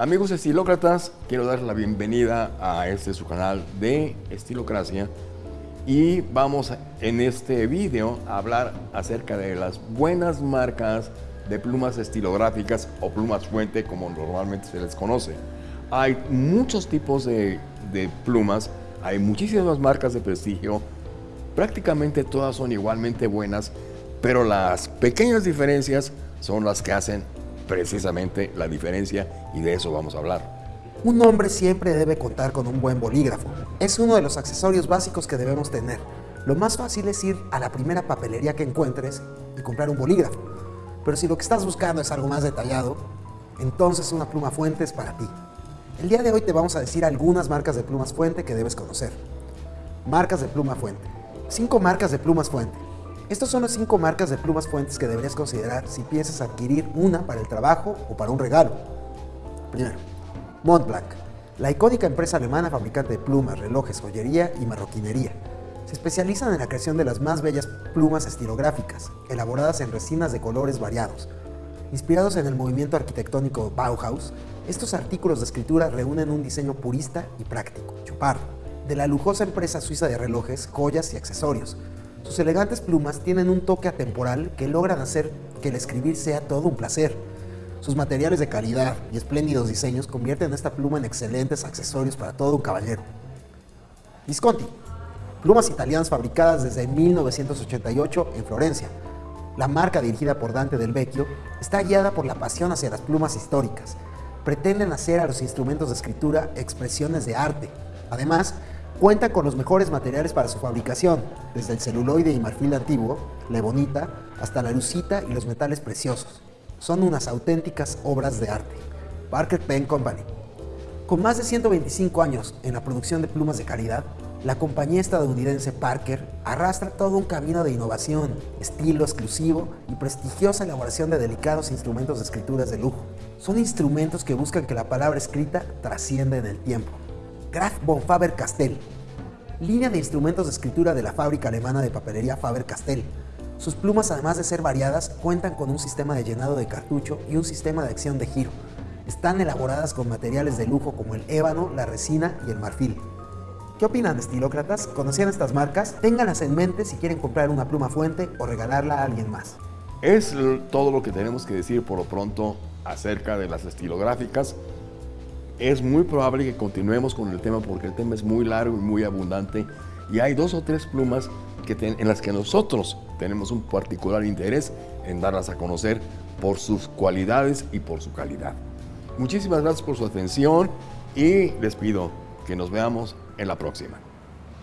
Amigos estilócratas, quiero dar la bienvenida a este su canal de Estilocracia y vamos en este video a hablar acerca de las buenas marcas de plumas estilográficas o plumas fuente como normalmente se les conoce. Hay muchos tipos de, de plumas, hay muchísimas marcas de prestigio, prácticamente todas son igualmente buenas, pero las pequeñas diferencias son las que hacen precisamente la diferencia y de eso vamos a hablar. Un hombre siempre debe contar con un buen bolígrafo. Es uno de los accesorios básicos que debemos tener. Lo más fácil es ir a la primera papelería que encuentres y comprar un bolígrafo. Pero si lo que estás buscando es algo más detallado, entonces una pluma fuente es para ti. El día de hoy te vamos a decir algunas marcas de plumas fuente que debes conocer. Marcas de pluma fuente. Cinco marcas de plumas fuente. Estas son las cinco marcas de plumas fuentes que deberías considerar si piensas adquirir una para el trabajo o para un regalo. Primero, Montblanc, la icónica empresa alemana fabricante de plumas, relojes, joyería y marroquinería. Se especializan en la creación de las más bellas plumas estilográficas, elaboradas en resinas de colores variados. Inspirados en el movimiento arquitectónico Bauhaus, estos artículos de escritura reúnen un diseño purista y práctico, Chopard, de la lujosa empresa suiza de relojes, joyas y accesorios, sus elegantes plumas tienen un toque atemporal que logran hacer que el escribir sea todo un placer. Sus materiales de calidad y espléndidos diseños convierten esta pluma en excelentes accesorios para todo un caballero. Visconti, plumas italianas fabricadas desde 1988 en Florencia. La marca dirigida por Dante del Vecchio está guiada por la pasión hacia las plumas históricas. Pretenden hacer a los instrumentos de escritura expresiones de arte. Además, Cuenta con los mejores materiales para su fabricación, desde el celuloide y marfil antiguo, la ebonita, hasta la lucita y los metales preciosos. Son unas auténticas obras de arte. Parker Pen Company. Con más de 125 años en la producción de plumas de calidad, la compañía estadounidense Parker arrastra todo un camino de innovación, estilo exclusivo y prestigiosa elaboración de delicados instrumentos de escrituras de lujo. Son instrumentos que buscan que la palabra escrita trascienda en el tiempo. Graf von Faber-Castell, línea de instrumentos de escritura de la fábrica alemana de papelería Faber-Castell. Sus plumas, además de ser variadas, cuentan con un sistema de llenado de cartucho y un sistema de acción de giro. Están elaboradas con materiales de lujo como el ébano, la resina y el marfil. ¿Qué opinan, estilócratas? ¿Conocían estas marcas? Ténganlas en mente si quieren comprar una pluma fuente o regalarla a alguien más. Es todo lo que tenemos que decir por lo pronto acerca de las estilográficas es muy probable que continuemos con el tema porque el tema es muy largo y muy abundante y hay dos o tres plumas que en las que nosotros tenemos un particular interés en darlas a conocer por sus cualidades y por su calidad. Muchísimas gracias por su atención y les pido que nos veamos en la próxima.